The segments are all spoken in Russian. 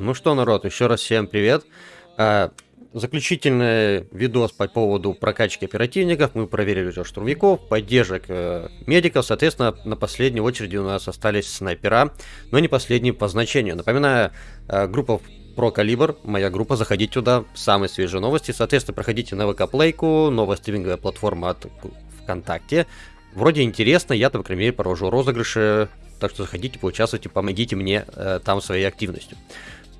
Ну что, народ, еще раз всем привет. А, заключительный видос по поводу прокачки оперативников. Мы проверили уже штурмовиков, поддержек э, медиков. Соответственно, на последней очереди у нас остались снайпера, но не последние по значению. Напоминаю, э, группа про калибр, моя группа, заходите туда, самые свежие новости. Соответственно, проходите на ВК Плейку, новая стриминговая платформа от ВКонтакте. Вроде интересно, я, по крайней мере, провожу розыгрыши, так что заходите, поучаствуйте, помогите мне э, там своей активностью.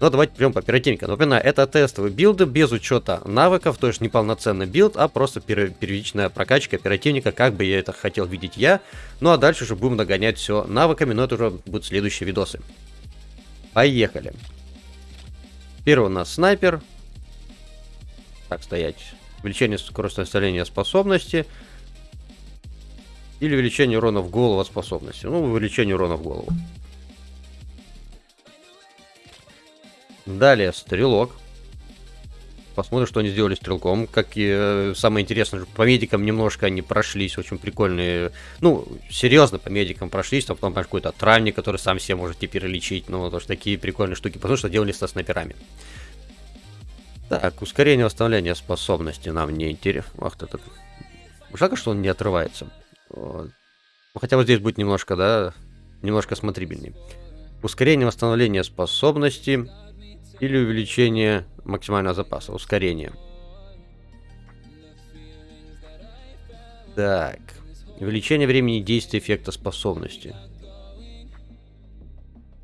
Но давайте прям по оперативникам. Напоминаю, это тестовый билд без учета навыков, то есть не полноценный билд, а просто первичная прокачка оперативника, как бы я это хотел видеть я. Ну а дальше уже будем нагонять все навыками, но это уже будут следующие видосы. Поехали. Первый у нас снайпер. Так, стоять. Увеличение скорости восстановления способности. Или увеличение урона в голову способности. Ну, увеличение урона в голову. Далее, стрелок. Посмотрим, что они сделали стрелком. Как и э, самое интересное, по медикам немножко они прошлись, очень прикольные. Ну, серьезно по медикам прошлись, там потом какой-то травник, который сам себе может теперь лечить. Ну, вот такие прикольные штуки, потому что делали со снайперами. Так, ускорение восстановления способности нам не интересно. Ах ты так. Жалко, что он не отрывается. Вот. Ну, хотя вот здесь будет немножко, да, немножко смотрибельнее. Ускорение восстановления способности или увеличение максимального запаса, ускорение. Так. Увеличение времени действия эффекта способности.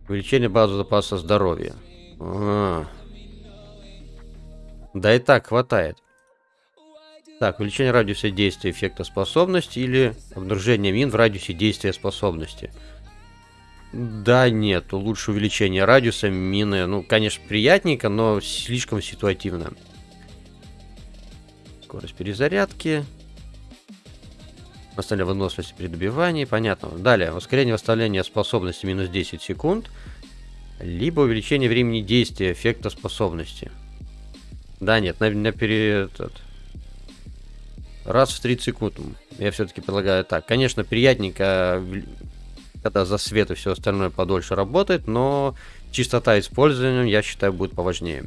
Увеличение базы запаса здоровья. А. Да и так хватает. Так, увеличение радиуса действия эффекта способности или обнаружение мин в радиусе действия способности. Да, нет, лучше увеличение радиуса мины. Ну, конечно, приятненько, но слишком ситуативно. Скорость перезарядки. Восстановление выносливости при добивании. Понятно. Далее, ускорение восстановления способности минус 10 секунд. Либо увеличение времени действия эффекта способности. Да, нет, на, на перед... Этот, раз в 30 секунд. Я все-таки предлагаю так. Конечно, приятненько, когда за свет и все остальное подольше работает, но чистота использования, я считаю, будет поважнее.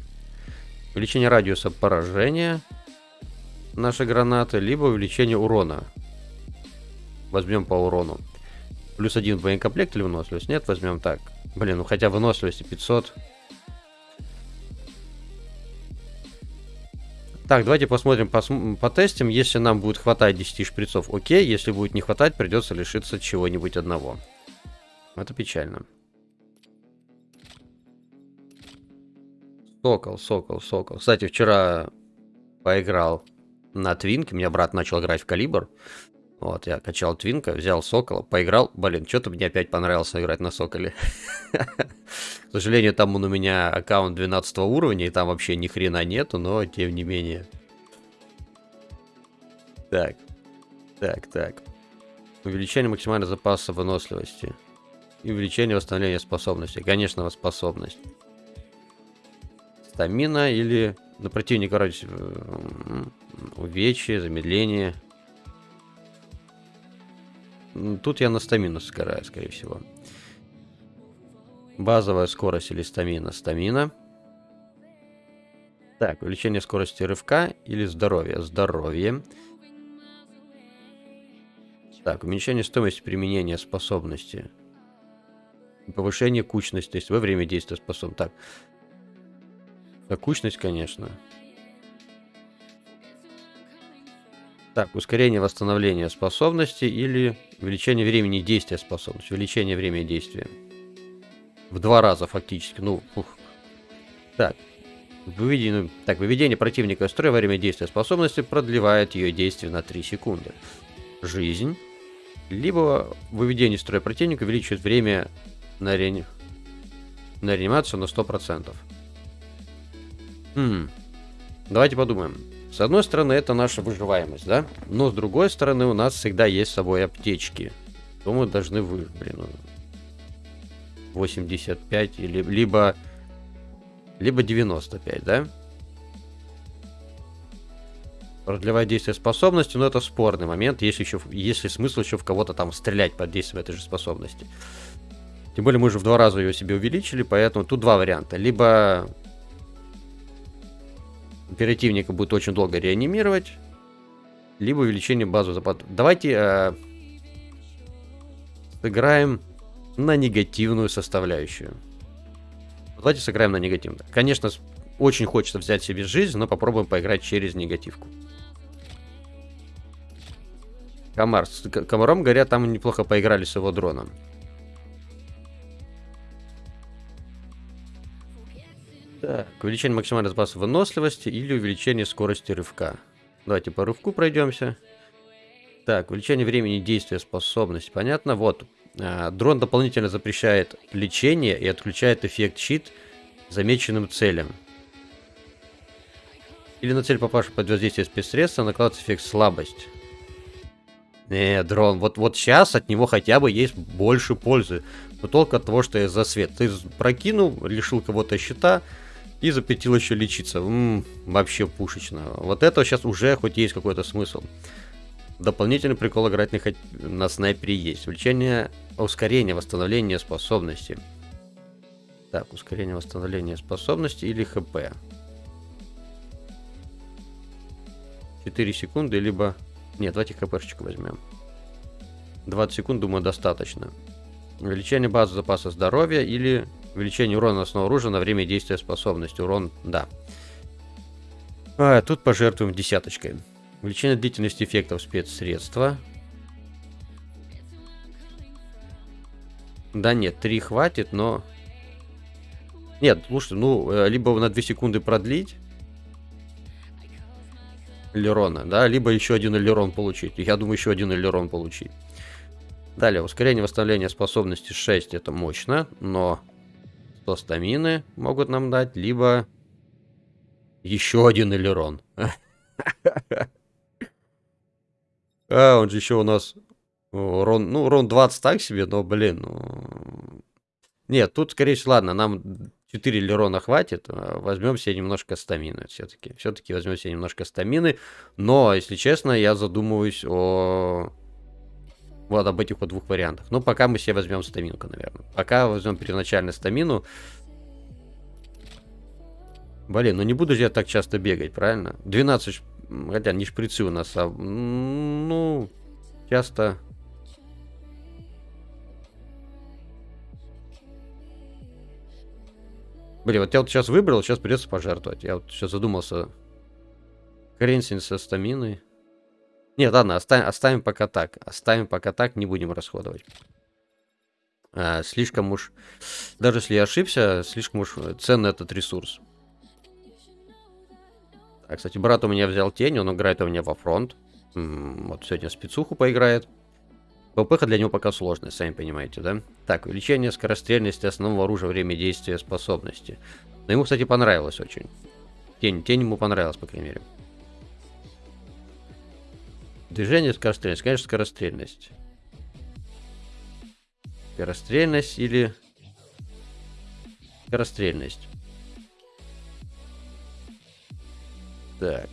Увеличение радиуса поражения нашей гранаты, либо увеличение урона. Возьмем по урону. Плюс один боекомплект или выносливость? Нет, возьмем так. Блин, ну хотя выносливости 500. Так, давайте посмотрим, пос потестим. Если нам будет хватать 10 шприцов, окей. Если будет не хватать, придется лишиться чего-нибудь одного. Это печально. Сокол, сокол, сокол. Кстати, вчера поиграл на твинке. Меня брат начал играть в калибр. Вот, я качал твинка, взял сокола, поиграл. Блин, что-то мне опять понравилось играть на соколе. К сожалению, там он у меня аккаунт 12 уровня, и там вообще ни хрена нету, но тем не менее. Так. Так, так. Увеличение максимального запаса выносливости. И увеличение восстановления способности. Конечно, способность. Стамина или на противника радиус увечье, замедление. Тут я на стамину сгораю, скорее всего. Базовая скорость или стамина? Стамина. Так, увеличение скорости рывка или здоровье? Здоровье. Так, уменьшение стоимости применения способности. Повышение кучности, то есть во время действия способ. Так. Так, кучность, конечно. Так, ускорение восстановления способности или увеличение времени действия способности. Увеличение времени действия. В два раза фактически. Ну, ух. Так. Выведение, так, выведение противника из строя во время действия способности продлевает ее действие на 3 секунды. Жизнь. Либо выведение из строя противника увеличивает время на, реани... на реанимацию на 100%. Хм. Давайте подумаем. С одной стороны, это наша выживаемость, да? Но с другой стороны, у нас всегда есть с собой аптечки. То мы должны вы, блин, 85 ну, или либо либо 95, да? Продлевать действие способности, но это спорный момент, если еще, если смысл еще в кого-то там стрелять под действием этой же способности. Тем более мы уже в два раза ее себе увеличили, поэтому тут два варианта. Либо оперативника будет очень долго реанимировать, либо увеличение базы запад. Давайте э, сыграем на негативную составляющую. Давайте сыграем на негативную. Конечно, очень хочется взять себе жизнь, но попробуем поиграть через негативку. Комар. С комаром, говорят, там неплохо поиграли с его дроном. Так, увеличение максимального запаса выносливости или увеличение скорости рывка. Давайте по рывку пройдемся. Так, увеличение времени действия способности. Понятно? Вот. А, дрон дополнительно запрещает лечение и отключает эффект щит замеченным целям. Или на цель попавшую под воздействие спецсредства накладывается эффект слабость. Не, дрон, вот, вот сейчас от него хотя бы есть больше пользы. Но только от того, что я за свет. Ты прокинул, лишил кого-то щита и запретил еще лечиться. М-м, вообще пушечно. Вот это сейчас уже хоть есть какой-то смысл. Дополнительный прикол играть на, на снайпере есть. Увеличение ускорения восстановления способности. Так, ускорение восстановления способности или хп. 4 секунды, либо нет, давайте хпшечку возьмем. 20 секунд, думаю, достаточно. Увеличение базы запаса здоровья или увеличение урона основного оружия на время действия способности. Урон, да. А, тут пожертвуем десяточкой. Увеличение длительности эффектов спецсредства. Да нет, 3 хватит, но... Нет, слушайте, ну, э, либо на 2 секунды продлить, элерона, да, либо еще один элерон получить. Я думаю, еще один элерон получить. Далее, ускорение восстановления способности 6, это мощно, но 100 стамины могут нам дать, либо еще один элерон. А, он же еще у нас урон, ну, урон 20 так себе, но, блин, ну... Нет, тут, скорее всего, ладно, нам 4 лерона хватит, а, возьмем себе немножко стамины все-таки. Все-таки возьмем себе немножко стамины. Но, если честно, я задумываюсь о... Вот об этих вот двух вариантах. Но пока мы себе возьмем стаминку, наверное. Пока возьмем первоначально стамину. Блин, ну не буду же я так часто бегать, правильно? 12, хотя не шприцы у нас, а... Ну, часто Блин, вот я вот сейчас выбрал, сейчас придется пожертвовать. Я вот сейчас задумался. Хренсин со стаминой. Нет, ладно, оставим, оставим пока так. Оставим пока так, не будем расходовать. А, слишком уж... Даже если я ошибся, слишком уж ценный этот ресурс. А, кстати, брат у меня взял тень, он играет у меня во фронт. М -м, вот сегодня спецуху поиграет. ППХ для него пока сложная, сами понимаете, да? Так, увеличение скорострельности основного оружия, время действия, способности. Но ему, кстати, понравилось очень. Тень, тень ему понравилась, по крайней мере. Движение, скорострельность. Конечно, скорострельность. Скорострельность или... Скорострельность. Так.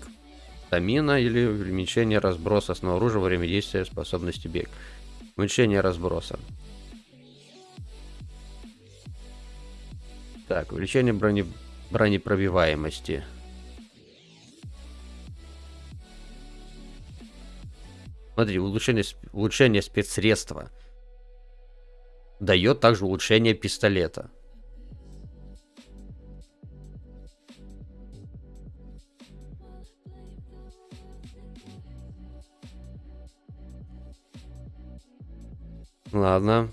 Стамина или уменьшение разброса основного оружия во время действия способности бег. Уменьшение разброса. Так, увеличение брони... бронепробиваемости. Смотри, улучшение, улучшение спецсредства дает также улучшение пистолета. Ладно.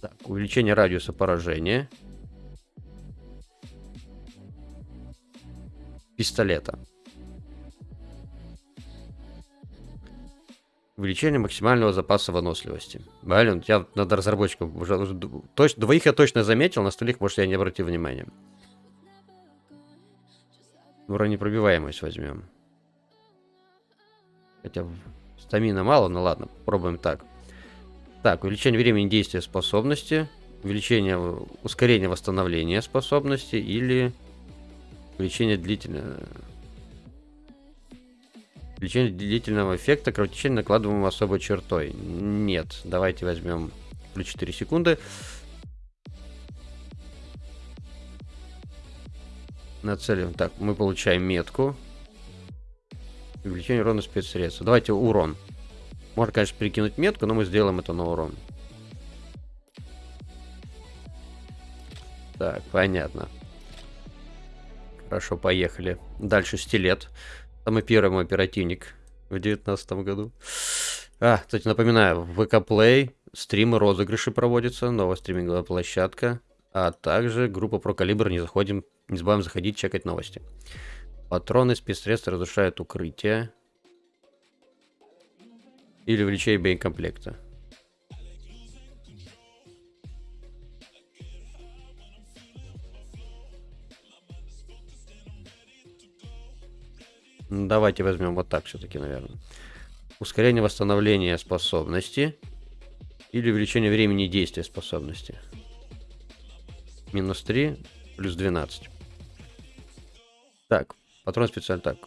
Так, увеличение радиуса поражения. Пистолета. Увеличение максимального запаса выносливости. Блин, я надо разработчиков уже, точно, двоих я точно заметил, на остальных, может, я не обратил внимания. Бронепробиваемость возьмем. Хотя стамина мало, но ладно, попробуем так. Так, увеличение времени действия способности, увеличение, ускорение восстановления способности или увеличение длительного... Увеличение длительного эффекта кровотечения накладываем особой чертой. Нет, давайте возьмем плюс 4 секунды. Нацелим. Так, мы получаем метку. Увеличение урона спецсредства. Давайте урон. Можно, конечно, перекинуть метку, но мы сделаем это на урон. Так, понятно. Хорошо, поехали. Дальше стилет. Самый первый мой оперативник в девятнадцатом году. А, кстати, напоминаю, в ВК Play стримы, розыгрыши проводятся, новая стриминговая площадка, а также группа про калибр, не заходим, не забываем заходить, чекать новости. Патроны, спецсредства разрушают укрытие. Или увеличение боекомплекта. Давайте возьмем вот так все-таки, наверное. Ускорение восстановления способности. Или увеличение времени действия способности. Минус 3, плюс 12. Так, патрон специально так.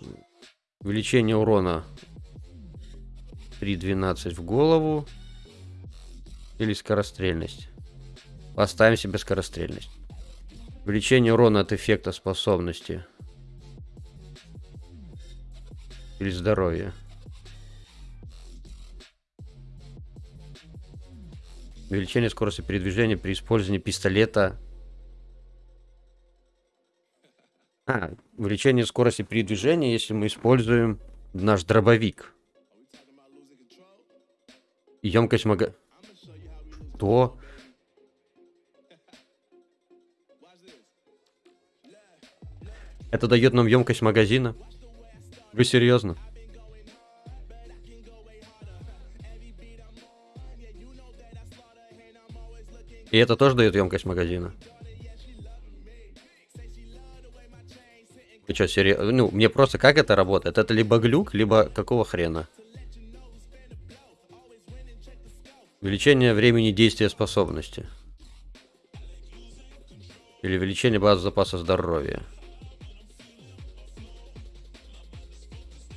Увеличение урона 3.12 в голову. Или скорострельность. Поставим себе скорострельность. Увеличение урона от эффекта способности или здоровье. Увеличение скорости передвижения при использовании пистолета. А, увеличение скорости передвижения, если мы используем наш дробовик. Емкость мага... Что? Это дает нам емкость магазина. Вы серьезно? И это тоже дает емкость магазина. Ты что, серьезно? Ну, мне просто как это работает? Это либо глюк, либо какого хрена? Увеличение времени действия способности. Или увеличение базы запаса здоровья.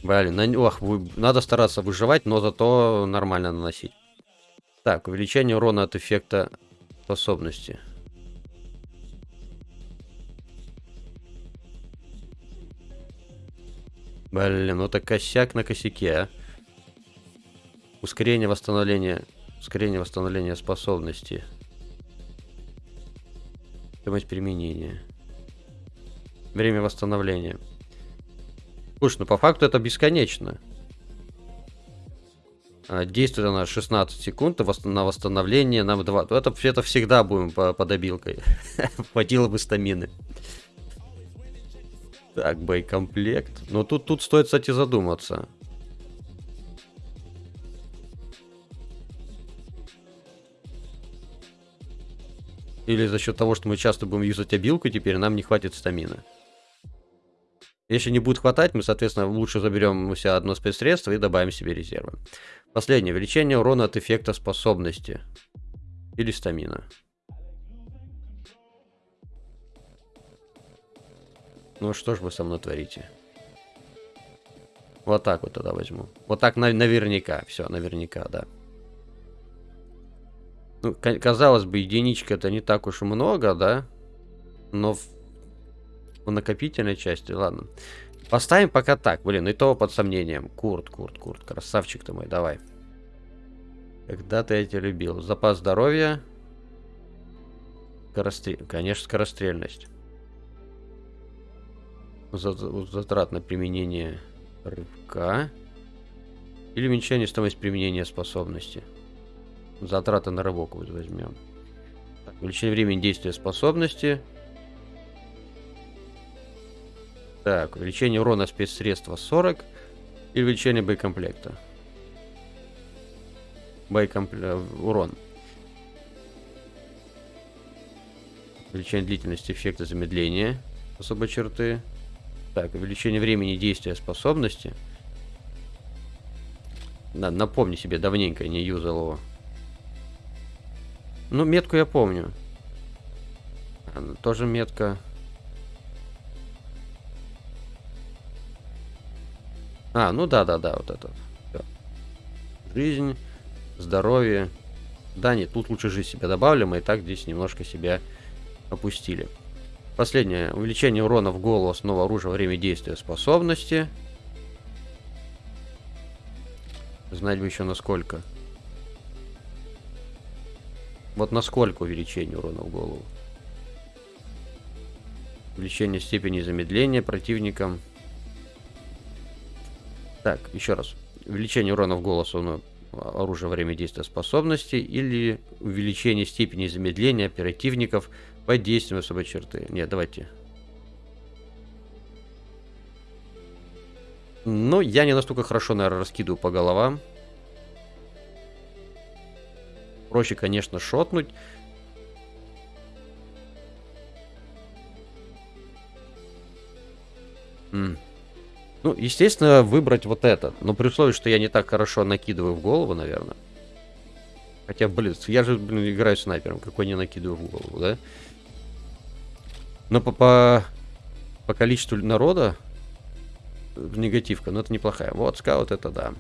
Блин, на... Ох, вы... надо стараться выживать, но зато нормально наносить. Так, увеличение урона от эффекта способности. Блин, ну это косяк на косяке, а. Ускорение восстановления... Ускорение восстановления способности. Стоимость применения. Время восстановления. Слушай, ну по факту это бесконечно. А, действует она 16 секунд на восстановление нам 2. Это, это всегда будем по, по добилкой. Хватило бы стамины. Так, боекомплект. Но тут, тут стоит, кстати, задуматься. Или за счет того, что мы часто будем юзать обилку, теперь нам не хватит стамины. Если не будет хватать, мы, соответственно, лучше заберем у себя одно спецсредство и добавим себе резервы. Последнее. Увеличение урона от эффекта способности. Или стамина. Ну что ж вы со мной творите? Вот так вот тогда возьму. Вот так на наверняка. Все, наверняка, да. Ну, казалось бы, единичка это не так уж и много, да? Но в накопительной части, ладно. Поставим пока так, блин, и то под сомнением. Курт, Курт, Курт, красавчик ты мой, давай. Когда-то я тебя любил. Запас здоровья. Скорострель... Конечно, скорострельность. Затрат на применение рыбка. Или уменьшение стоимости применения способности. Затраты на рыбок возьмем. Так, увеличение времени действия способности. Так, увеличение урона спецсредства 40 и увеличение боекомплекта. Боекомплект... Э, урон. Увеличение длительности эффекта замедления особой черты. Так, увеличение времени действия способности. Да, напомни себе, давненько не юзал его. Ну, метку я помню. Тоже метка. А, ну да-да-да, вот это. Всё. Жизнь, здоровье. Да, нет, тут лучше жизнь себя добавили, мы и так здесь немножко себя опустили. Последнее. Увеличение урона в голову, основа оружия, время действия, способности. Знать бы еще насколько. Вот насколько увеличение урона в голову. Увеличение степени замедления противникам. Так, еще раз. Увеличение урона в голос, ну, оружие время действия способности или увеличение степени замедления оперативников под действием особой черты. Нет, давайте. Ну, я не настолько хорошо, наверное, раскидываю по головам. Проще, конечно, шотнуть. М. Ну, естественно, выбрать вот это. Но при условии, что я не так хорошо накидываю в голову, наверное. Хотя, блин, я же, блин, играю снайпером. Какой не накидываю в голову, да? Но по, по, по количеству народа негативка, но это неплохая. Вот, скаут это да.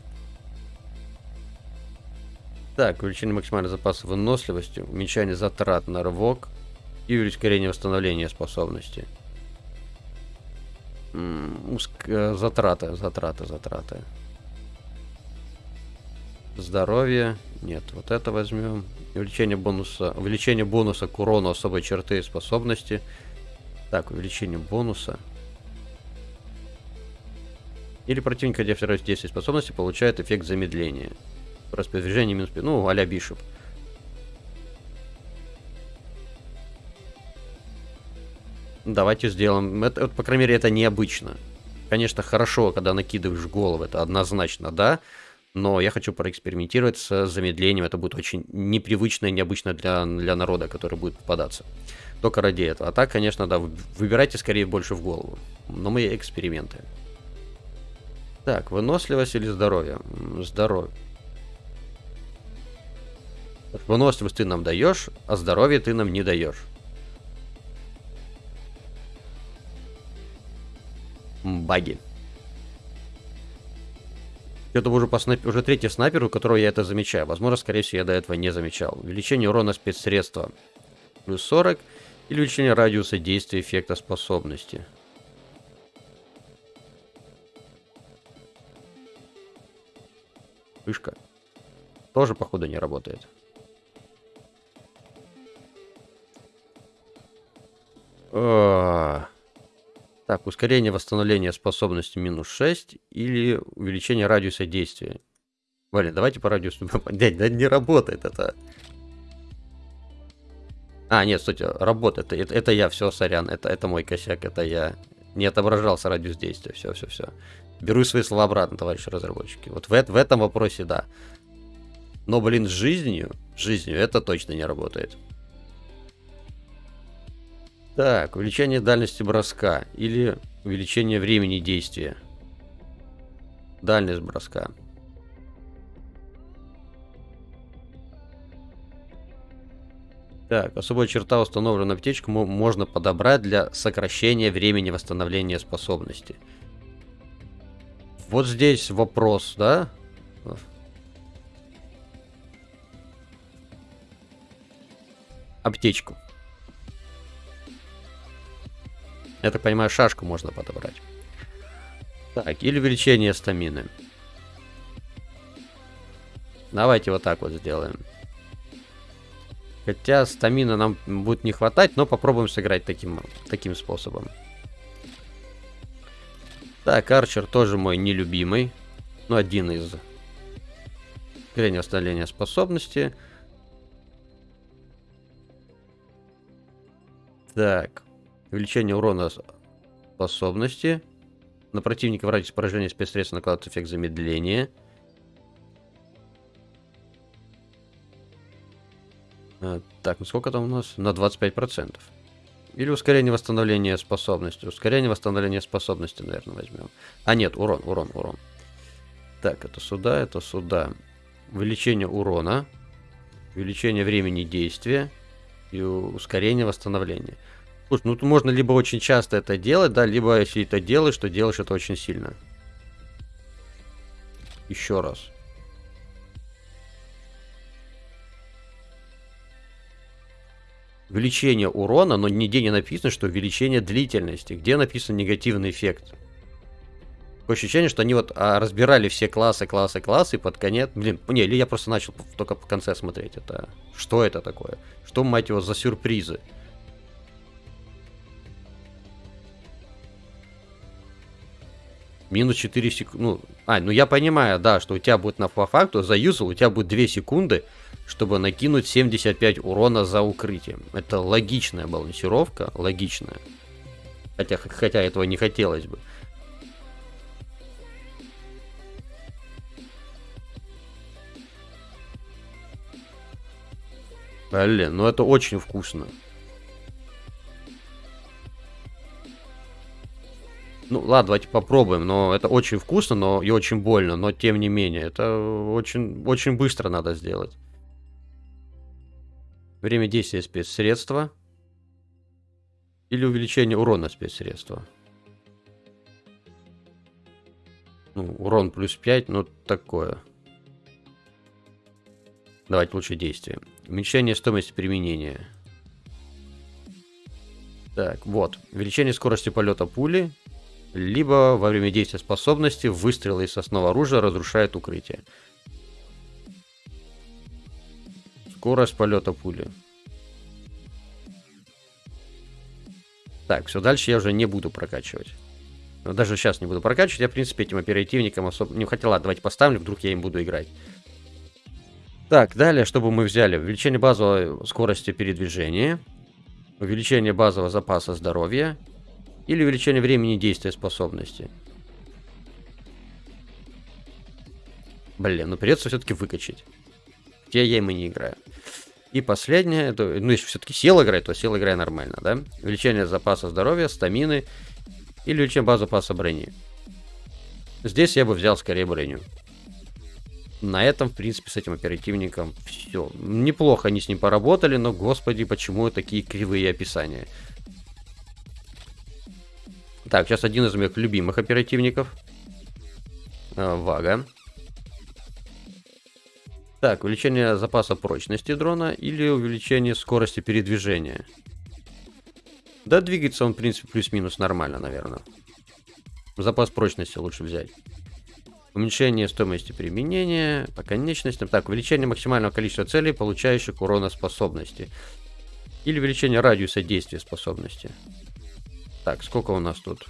Так, увеличение максимального запаса выносливости, уменьшение затрат на рывок и ускорение восстановления способности. Э, затраты, затраты, затраты. Здоровье. Нет, вот это возьмем. Увеличение бонуса. Увеличение бонуса к урону особой черты и способности. Так, увеличение бонуса. Или противник, где второй действие способности, получает эффект замедления. Распоряжение минус 5. Ну, а-ля Бишоп. Давайте сделаем. Это, по крайней мере, это необычно. Конечно, хорошо, когда накидываешь голову, это однозначно, да. Но я хочу проэкспериментировать с замедлением. Это будет очень непривычно и необычно для, для народа, который будет попадаться. Только ради этого. А так, конечно, да, выбирайте скорее больше в голову. Но мы эксперименты. Так, выносливость или здоровье? Здоровье. Выносливость ты нам даешь, а здоровье ты нам не даешь. Баги. Это уже, по снайп... уже третий снайпер, у которого я это замечаю. Возможно, скорее всего, я до этого не замечал. Увеличение урона спецсредства плюс 40. Или увеличение радиуса действия эффекта способности. Вышка. Тоже, походу, не работает. Так, ускорение восстановления способности минус 6 или увеличение радиуса действия. Валя, давайте по радиусу... Дядь, да не работает это. А, нет, стойте, работает. Это, это я, все, сорян. Это, это мой косяк, это я. Не отображался радиус действия. Все, все, все. Беру свои слова обратно, товарищи разработчики. Вот в, в этом вопросе да. Но, блин, с жизнью, жизнью это точно не работает. Так, увеличение дальности броска или увеличение времени действия. Дальность броска. Так, особая черта установленная аптечку можно подобрать для сокращения времени восстановления способности. Вот здесь вопрос, да? Аптечку. Я так понимаю, шашку можно подобрать. Так, или увеличение стамины. Давайте вот так вот сделаем. Хотя стамина нам будет не хватать, но попробуем сыграть таким, таким способом. Так, Арчер тоже мой нелюбимый. Ну, один из. Зрение восстановления способности. Так. Увеличение урона способности. На противника в радиусе поражения спецсредства накладывается эффект замедления. А, так, ну сколько там у нас? На 25%. Или ускорение восстановления способности. Ускорение восстановления способности, наверное, возьмем. А, нет, урон, урон, урон. Так, это сюда, это сюда. Увеличение урона. Увеличение времени действия. И ускорение восстановления. Слушай, ну можно либо очень часто это делать, да, либо если это делаешь, то делаешь это очень сильно. Еще раз. Увеличение урона, но нигде не написано, что увеличение длительности. Где написан негативный эффект? Такое ощущение, что они вот а, разбирали все классы, классы, классы, и под конец... Блин, не, или я просто начал только в конце смотреть. Это Что это такое? Что, мать его, за сюрпризы? Минус 4 секунды. Ну, а, ну я понимаю, да, что у тебя будет на по факту заюзал, у тебя будет 2 секунды, чтобы накинуть 75 урона за укрытием. Это логичная балансировка, логичная. Хотя, хотя этого не хотелось бы. Блин, ну это очень вкусно. Ну ладно, давайте попробуем, но это очень вкусно, но и очень больно, но тем не менее, это очень, очень быстро надо сделать. Время действия спецсредства. Или увеличение урона спецсредства. Ну, урон плюс 5, ну такое. Давайте лучше действие. Уменьшение стоимости применения. Так, вот. Увеличение скорости полета пули. Либо во время действия способности выстрелы из основного оружия разрушает укрытие. Скорость полета пули. Так, все, дальше я уже не буду прокачивать. Но даже сейчас не буду прокачивать. Я, в принципе, этим оперативникам особо не хотела. Давайте поставлю, вдруг я им буду играть. Так, далее, чтобы мы взяли? Увеличение базовой скорости передвижения. Увеличение базового запаса здоровья. Или увеличение времени действия способности. Блин, ну придется все-таки выкачать. Где я им и не играю. И последнее, это, ну если все-таки сел играть, то сел играй нормально, да? Увеличение запаса здоровья, стамины или увеличение базы запаса брони. Здесь я бы взял скорее броню. На этом, в принципе, с этим оперативником все. Неплохо они с ним поработали, но, господи, почему такие кривые описания? Так, сейчас один из моих любимых оперативников. А, Вага. Так, увеличение запаса прочности дрона или увеличение скорости передвижения. Да, двигается он, в принципе, плюс-минус нормально, наверное. Запас прочности лучше взять. Уменьшение стоимости применения по конечностям. Так, увеличение максимального количества целей, получающих урона способности. Или увеличение радиуса действия способности. Так, сколько у нас тут?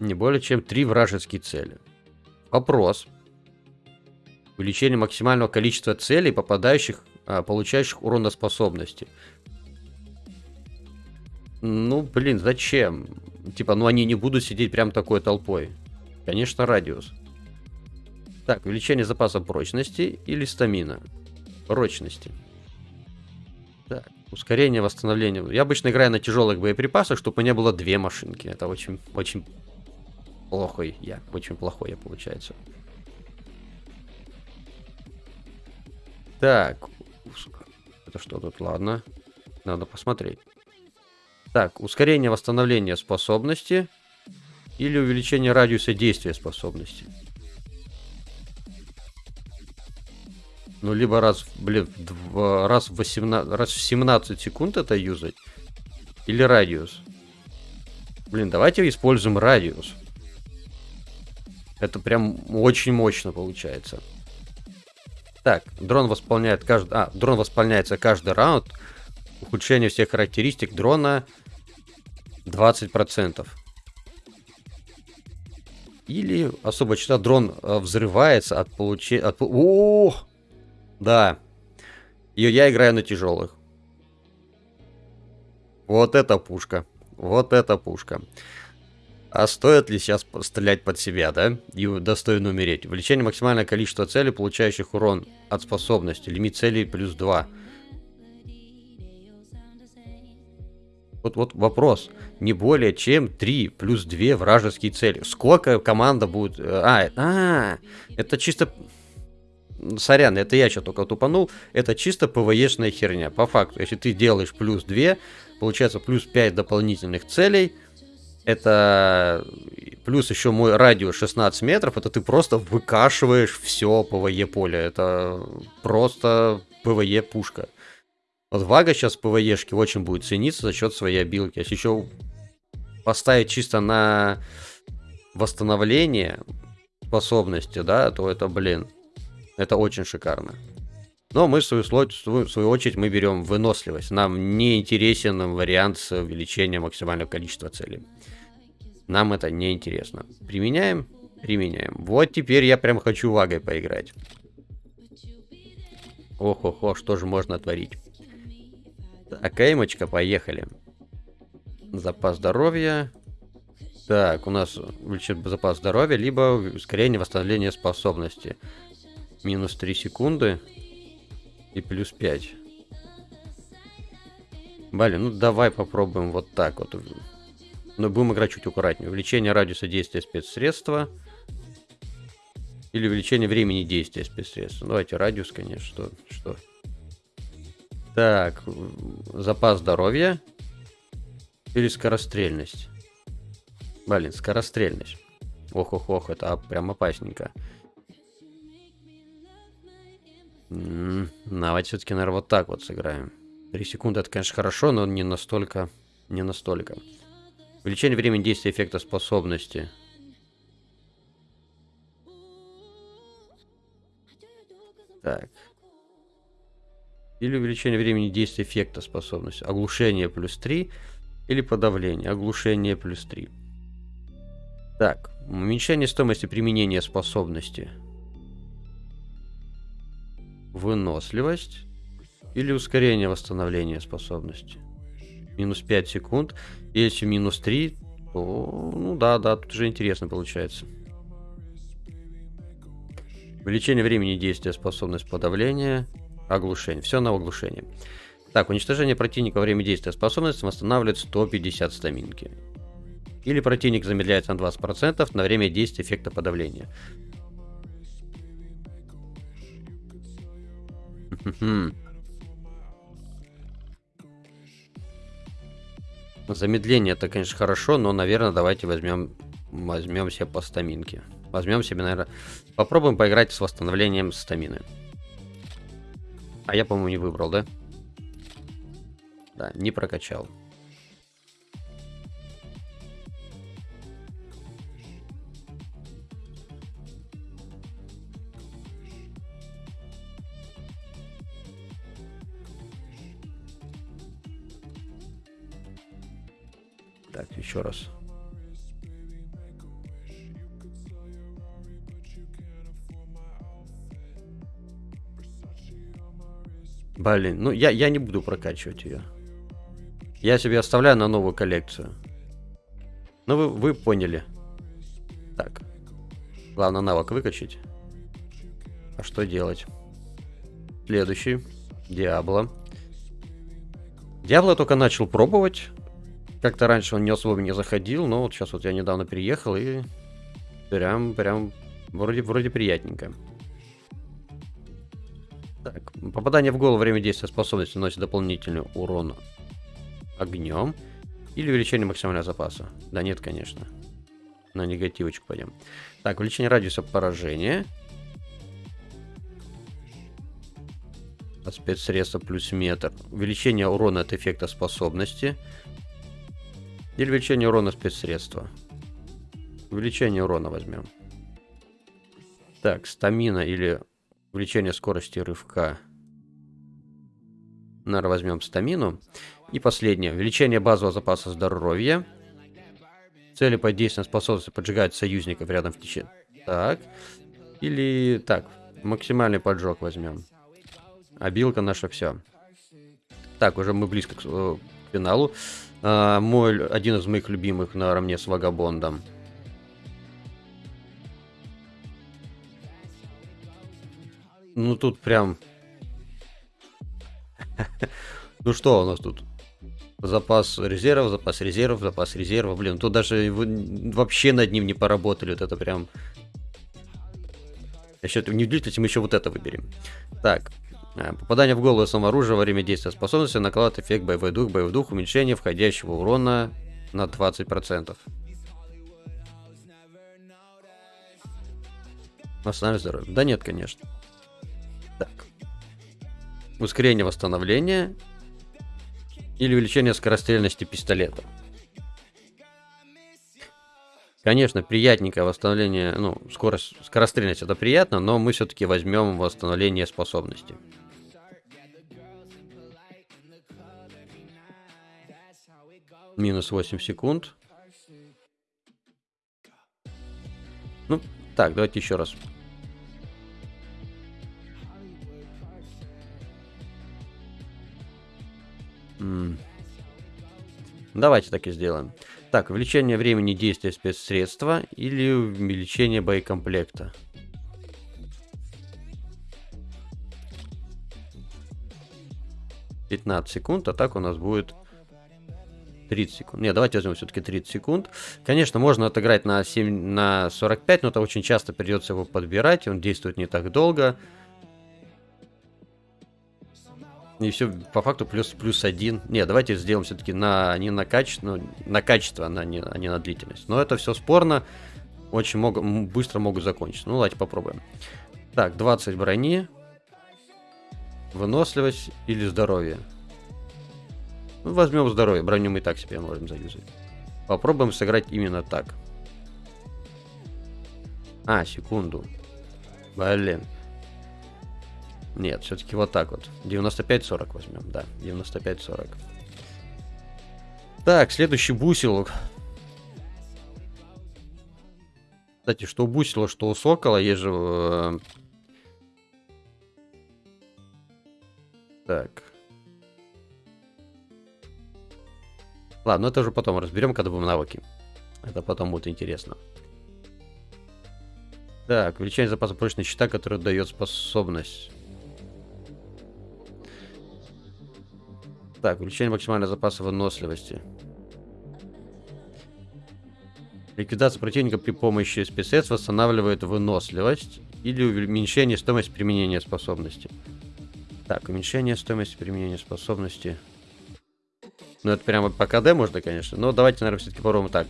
Не более чем три вражеские цели. Вопрос. Увеличение максимального количества целей, попадающих, а, получающих урон. Ну, блин, зачем? Типа, ну они не будут сидеть прям такой толпой. Конечно, радиус. Так, увеличение запаса прочности или стамина? Прочности. Так, ускорение восстановления. Я обычно играю на тяжелых боеприпасах, чтобы у меня было две машинки. Это очень, очень плохой я. Очень плохой я, получается. Так. Это что тут? Ладно. Надо посмотреть. Так, ускорение восстановления способности или увеличение радиуса действия способности. Ну, либо раз, блин, два, раз, в 18, раз в 17 секунд это юзать. Или радиус. Блин, давайте используем радиус. Это прям очень мощно получается. Так, дрон восполняет каждый... А, дрон восполняется каждый раунд. Ухудшение всех характеристик дрона 20%. Или особо часто дрон э, взрывается от получения... От... О! Да. И я играю на тяжелых. Вот это пушка. Вот это пушка. А стоит ли сейчас стрелять под себя, да? И достойно умереть. Увеличение максимальное количество целей, получающих урон от способности. Лимит целей плюс 2. Вот, вот вопрос. Не более чем 3 плюс 2 вражеские цели. Сколько команда будет... Э, а, а это чисто... Сорян, это я что только тупанул. Это чисто PVE шная херня. По факту, если ты делаешь плюс 2, получается плюс 5 дополнительных целей. Это плюс еще мой радиус 16 метров. Это ты просто выкашиваешь все PVE поле. Это просто PVE пушка. Вот Вага сейчас в ПВЕшке очень будет цениться за счет своей обилки. Если еще поставить чисто на восстановление способности, да, то это, блин, это очень шикарно. Но мы, в свою, в свою очередь, мы берем выносливость. Нам не интересен вариант с увеличением максимального количества целей. Нам это не интересно. Применяем? Применяем. Вот теперь я прям хочу вагой поиграть. Ох-охо, что же можно творить? Так, эймочка, поехали. Запас здоровья. Так, у нас увеличит запас здоровья, либо ускорение восстановления способности. Минус 3 секунды. И плюс 5. Блин, ну давай попробуем вот так вот. Но будем играть чуть аккуратнее. Увеличение радиуса действия спецсредства. Или увеличение времени действия спецсредства. Давайте радиус, конечно, что, что. Так, запас здоровья. Или скорострельность. Блин, скорострельность. Ох-ох-ох, это прям опасненько. Давайте все-таки, наверное, вот так вот сыграем. 3 секунды это, конечно, хорошо, но не настолько... Не настолько. Увеличение времени действия эффекта способности. Так. Или увеличение времени действия эффекта способности. Оглушение плюс 3. Или подавление. Оглушение плюс 3. Так. Уменьшение стоимости применения способности выносливость или ускорение восстановления способности. Минус 5 секунд. Если минус 3, то, ну да, да, тут уже интересно получается. Увеличение времени действия, способность подавления, оглушение. Все на оглушение. Так, уничтожение противника во время действия способности восстанавливает 150 стаминки. Или противник замедляется на 20% на время действия эффекта подавления. Замедление это, конечно, хорошо, но, наверное, давайте возьмем, возьмем себе по стаминке. Возьмем себе, наверное, попробуем поиграть с восстановлением стамины. А я, по-моему, не выбрал, да? Да, не прокачал. Так, еще раз. Блин, ну я, я не буду прокачивать ее. Я себе оставляю на новую коллекцию. Ну вы, вы поняли. Так. Главное навык выкачать. А что делать? Следующий. Диабло. Диабло только начал пробовать. Как-то раньше он не особо не заходил, но вот сейчас вот я недавно переехал и прям, прям вроде, вроде приятненько. Так, попадание в голову время действия способности наносит дополнительный урон огнем или увеличение максимального запаса. Да нет, конечно. На негативочку пойдем. Так, увеличение радиуса поражения. Спецсредство плюс метр. Увеличение урона от эффекта способности. Или увеличение урона спецсредства. Увеличение урона возьмем. Так, стамина или увеличение скорости рывка. Наверное, возьмем стамину. И последнее. Увеличение базового запаса здоровья. Цели под действием способности поджигать союзников рядом в течение. Так. Или так. Максимальный поджог возьмем. Обилка наша все. Так, уже мы близко к, э, к финалу. А, мой, один из моих любимых наравне с Вагабондом. Ну тут прям... ну что у нас тут? Запас резервов, запас резервов, запас резервов. Блин, тут даже вообще над ним не поработали. Вот это прям... Я считаю, не удивительно, мы еще вот это выберем. Так, А, попадание в голову самооружия во время действия способности накладывает эффект боевой дух, боевой дух, уменьшение входящего урона на 20%. Восстанавливать здоровье. Да нет, конечно. Так. Ускорение восстановления или увеличение скорострельности пистолета. Конечно, приятненькое восстановление, ну, скорость, скорострельность это приятно, но мы все-таки возьмем восстановление способности. Минус 8 секунд. Ну, так, давайте еще раз. Давайте так и сделаем. Так, увеличение времени действия спецсредства или увеличение боекомплекта. Пятнадцать секунд, а так у нас будет 30 секунд. Не, давайте возьмем все-таки 30 секунд. Конечно, можно отыграть на, 7, на 45, но это очень часто придется его подбирать, он действует не так долго. И все по факту плюс плюс один. Не, давайте сделаем все-таки на не на качество, ну, на качество, а не, а не на длительность. Но это все спорно. Очень могут, быстро могут закончиться. Ну, давайте попробуем. Так, 20 брони. Выносливость или здоровье. Ну, возьмем здоровье. Броню мы и так себе можем заюзать. Попробуем сыграть именно так. А, секунду. Блин. Нет, все-таки вот так вот. 95-40 возьмем, да. 95-40. Так, следующий бусел. Кстати, что у бусела, что у сокола, есть же... Э... Так. Ладно, это уже потом разберем, когда будем навыки. Это потом будет интересно. Так, увеличение запаса прочной щита, который дает способность. Так, увеличение максимального запаса выносливости. Ликвидация противника при помощи спецсредств восстанавливает выносливость или уменьшение стоимости применения способности. Так, уменьшение стоимости применения способности. Ну, это прямо по КД можно, конечно. Но давайте, наверное, все-таки попробуем так.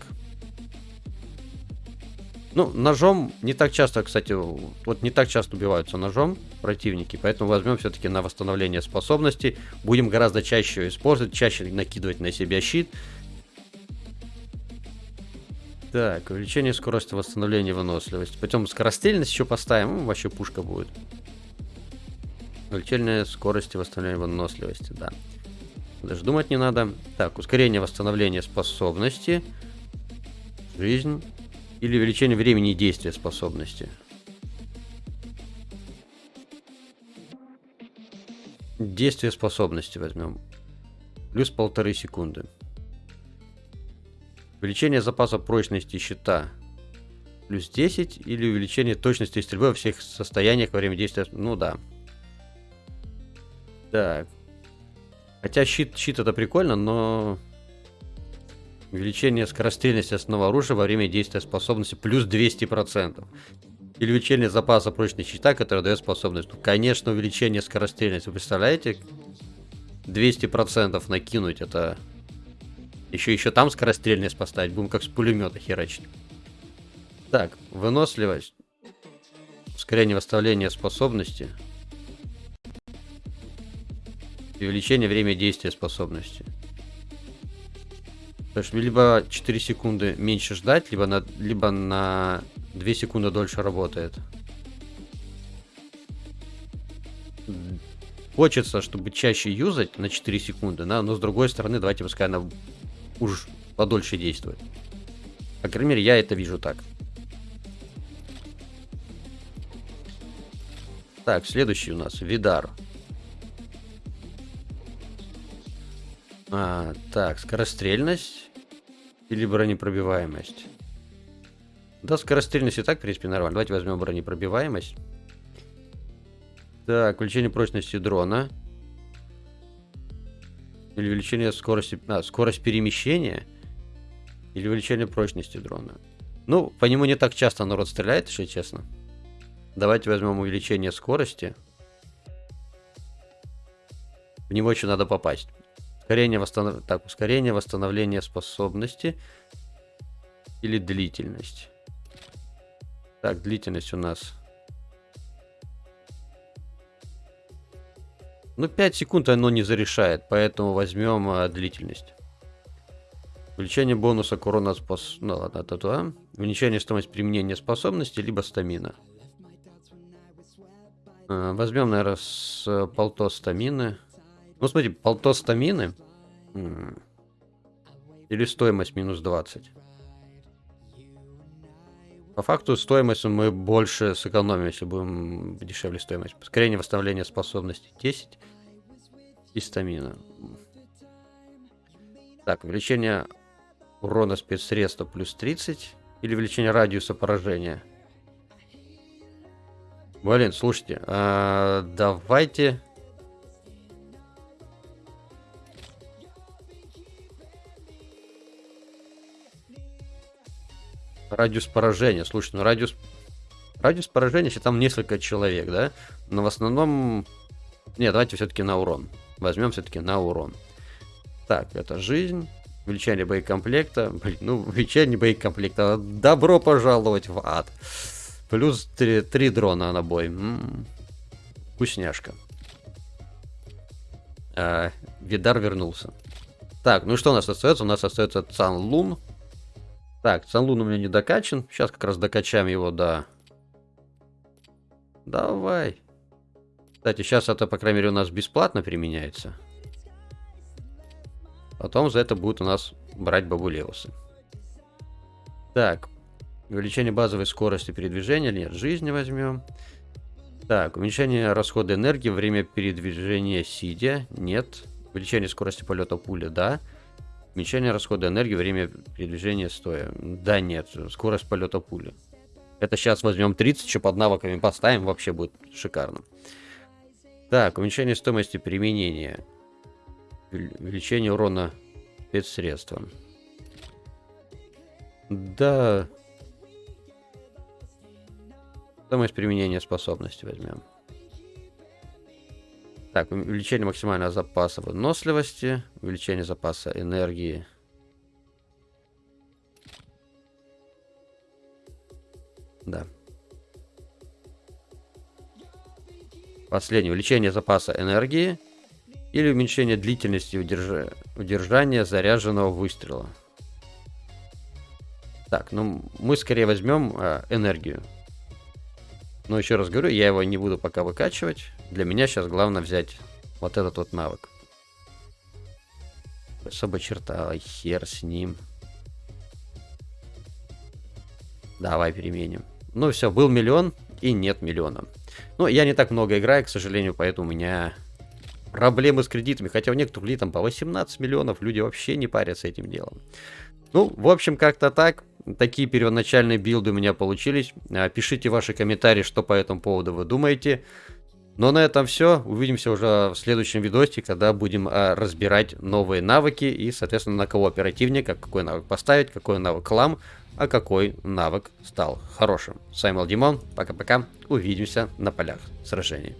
Ну, ножом не так часто, кстати, вот не так часто убиваются ножом противники, поэтому возьмем все-таки на восстановление способностей. Будем гораздо чаще использовать, чаще накидывать на себя щит. Так, увеличение скорости восстановления выносливости. Потом скорострельность еще поставим, ну, вообще пушка будет. Увеличение скорости восстановления выносливости, да. Даже думать не надо. Так, ускорение восстановления способности. Жизнь. Или увеличение времени действия способности. Действие способности возьмем. Плюс полторы секунды. Увеличение запаса прочности щита. Плюс 10. Или увеличение точности стрельбы во всех состояниях во время действия. Ну да. Так. Хотя щит, щит это прикольно, но Увеличение скорострельности основного оружия во время действия способности плюс 200%. Или увеличение запаса прочной щита, который дает способность. Ну, конечно, увеличение скорострельности. Вы представляете? 200% накинуть это... Еще еще там скорострельность поставить. Будем как с пулемета херачить. Так, выносливость. Ускорение восстановления способности. увеличение времени действия способности. То есть либо 4 секунды меньше ждать, либо на, либо на 2 секунды дольше работает. Хочется, чтобы чаще юзать на 4 секунды, да, но с другой стороны, давайте пускай она уж подольше действует. По крайней мере, я это вижу так. Так, следующий у нас Видар. А, так, скорострельность или бронепробиваемость. Да, скорострельность и так, в принципе, нормально. Давайте возьмем бронепробиваемость. Так, увеличение прочности дрона. Или увеличение скорости... А, скорость перемещения. Или увеличение прочности дрона. Ну, по нему не так часто народ стреляет, если честно. Давайте возьмем увеличение скорости. В него еще надо попасть. Ускорение, восстанов... так, ускорение восстановления способности или длительность. Так, длительность у нас... Ну, 5 секунд оно не зарешает, поэтому возьмем а, длительность. Увеличение бонуса к урону спос... Ну ладно, это то. Увеличение стоимости применения способности, либо стамина. А, возьмем, наверное, с э, полто стамины. Ну, смотри, полто стамины. Или стоимость минус 20. По факту стоимость мы больше сэкономим, если будем дешевле стоимость. Ускорение восстановления способностей 10 и стамина. Так, увеличение урона спецсредства плюс 30 или увеличение радиуса поражения. Блин, слушайте, а, давайте Радиус поражения. Слушай, ну радиус... Радиус поражения, если там несколько человек, да? Но в основном... Не, давайте все-таки на урон. Возьмем все-таки на урон. Так, это жизнь. Увеличение боекомплекта. Блин, ну, увеличение боекомплекта. Добро пожаловать в ад. Плюс 3, 3 дрона на бой. М-м-м. Вкусняшка. А, Видар вернулся. Так, ну что у нас остается? У нас остается Цан Лун. Так, Санлун у меня не докачан. Сейчас как раз докачаем его до... Давай. Кстати, сейчас это, по крайней мере, у нас бесплатно применяется. Потом за это будут у нас брать бабулеусы. Так. Увеличение базовой скорости передвижения. Нет, жизни возьмем. Так, уменьшение расхода энергии, время передвижения сидя. Нет. Увеличение скорости полета пули, да. Уменьшение расхода энергии, время передвижения стоя. Да нет, скорость полета пули. Это сейчас возьмем 30, еще под навыками поставим, вообще будет шикарно. Так, уменьшение стоимости применения. Увеличение урона спецсредством. Да. Стоимость применения способности возьмем. Так, увеличение максимального запаса выносливости, увеличение запаса энергии. Да. Последнее. Увеличение запаса энергии или уменьшение длительности удерж... удержания заряженного выстрела. Так, ну мы скорее возьмем э, энергию. Но еще раз говорю, я его не буду пока выкачивать. Для меня сейчас главное взять вот этот вот навык. Особо черта, хер с ним. Давай переменим. Ну все, был миллион и нет миллиона. Ну, я не так много играю, к сожалению, поэтому у меня проблемы с кредитами. Хотя у некоторых ли там по 18 миллионов, люди вообще не парятся этим делом. Ну, в общем, как-то так. Такие первоначальные билды у меня получились. А, пишите ваши комментарии, что по этому поводу вы думаете. Ну а на этом все. Увидимся уже в следующем видосе, когда будем а, разбирать новые навыки и, соответственно, на кого оперативника, какой навык поставить, какой навык лам, а какой навык стал хорошим. С вами был Димон. Пока-пока. Увидимся на полях сражений.